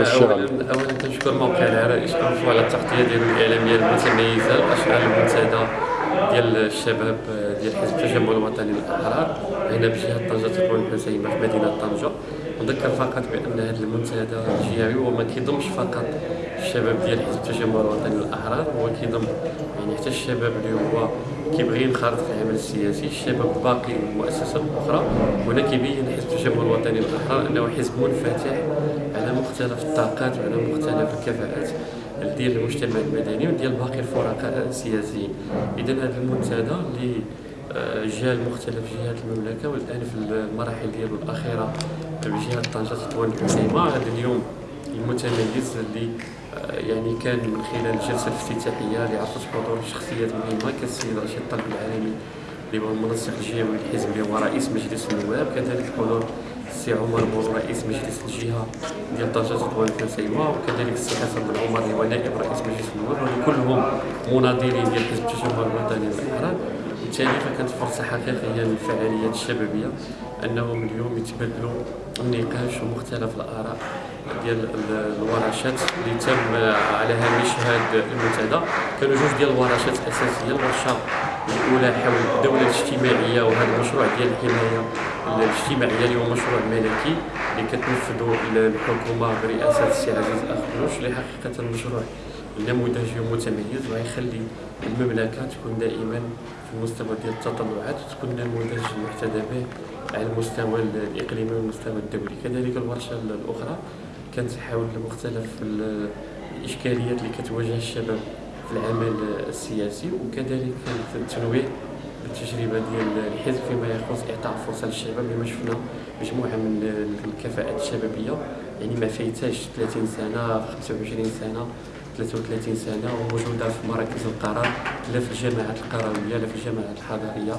اولا اولا كنشكر موقع العراء اشرفوا على التغطية ديالو الإعلامية المتميزة لاشغال المنتدى. ديال الشباب ديال حزب التجمع الوطني للأحرار. هنا بجهة طنجة تطوان الحسيمه في مدينه طنجة. نذكر فقط بأن هذا المنتدى الجهوي هو ما كيضمش فقط الشباب ديال حزب التجمع الوطني للأحرار هو كيضم يعني حتى الشباب اللي هو كيبغي ينخرط في العمل السياسي الشباب باقي المؤسسات الاخرى هنا كيبين حزب التجمع الوطني للأحرار أنه حزب منفتح على مختلف الطاقات وعلى مختلف الكفاءات. ديال المجتمع المدني وديال باقي الفرقاء السياسيين. اذا هذا المنتدى اللي آه، جاء مختلف جهات المملكة والآن في المراحل ديالو الأخيرة بجهة طنجة تطوان الحسيمه هذا اليوم المتميز اللي آه، يعني كان من خلال الجلسة الافتتاحية اللي عرفت حضور شخصيات مهمه كالسيد رشيد الطلب العالمي اللي هو المنسق الجهوي للحزب اللي هو رئيس مجلس النواب. كذلك حضور السي عمر بورو رئيس مجلس الجهة. ديال طنجه تطوان الحسيمه وكذلك السي حسن بن عمر اللي هو نائب رئيس مجلس النواب كلهم مناضلين ديال حزب التجمع الوطني للاحرار وبالتالي فكانت فرصة حقيقية للفعاليات الشبابية أنهم اليوم يتبادلوا النقاش ومختلف الآراء ديال الورشات اللي تم على هامش هذا المنتدى. كانوا جوج ديال الورشات أساسية الورشة الاولى حول الدولة الاجتماعية وهذا المشروع ديال الحماية الاجتماعية اللي هو مشروع ملكي اللي كتنفذه الحكومة برئاسة السي عزيز اخنوش اللي حقيقة مشروع نموذجي ومتميز ويخلي المملكة تكون دائما في المستوى ديال التطلعات وتكون نموذج محتذى به على المستوى الإقليمي والمستوى الدولي. كذلك الورشة الأخرى كانت حول مختلف الإشكاليات اللي كتواجه الشباب. العمل السياسي وكذلك التنويه بالتجربة ديال الحزب فيما يخص إعطاء فرصة للشباب لما شفنا مجموعة من الكفاءات الشبابية. يعني ما فايتاش 30 سنة 25 سنة 33 سنة وموجودة في مراكز القرار لا في الجامعات القروية لا في الجامعات الحضارية.